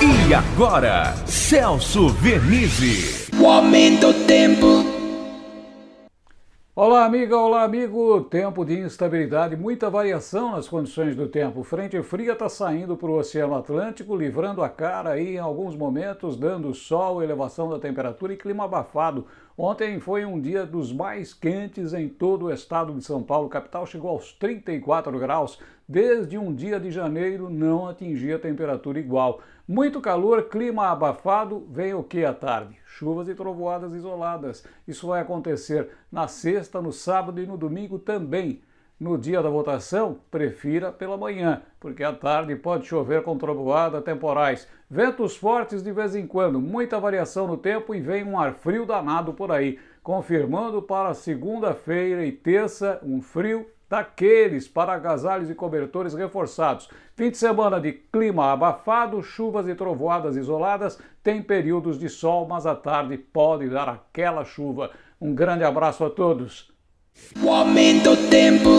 E agora, Celso Vernizzi. O aumento do tempo. Olá, amiga, olá, amigo. Tempo de instabilidade, muita variação nas condições do tempo. Frente fria está saindo para o Oceano Atlântico, livrando a cara aí em alguns momentos, dando sol, elevação da temperatura e clima abafado. Ontem foi um dia dos mais quentes em todo o estado de São Paulo. capital chegou aos 34 graus. Desde um dia de janeiro não atingia temperatura igual. Muito calor, clima abafado, vem o que à tarde? Chuvas e trovoadas isoladas. Isso vai acontecer na sexta, no sábado e no domingo também. No dia da votação, prefira pela manhã, porque à tarde pode chover com trovoada temporais. Ventos fortes de vez em quando, muita variação no tempo e vem um ar frio danado por aí. Confirmando para segunda-feira e terça um frio daqueles para agasalhos e cobertores reforçados. Fim de semana de clima abafado, chuvas e trovoadas isoladas, tem períodos de sol, mas à tarde pode dar aquela chuva. Um grande abraço a todos. O aumento tempo.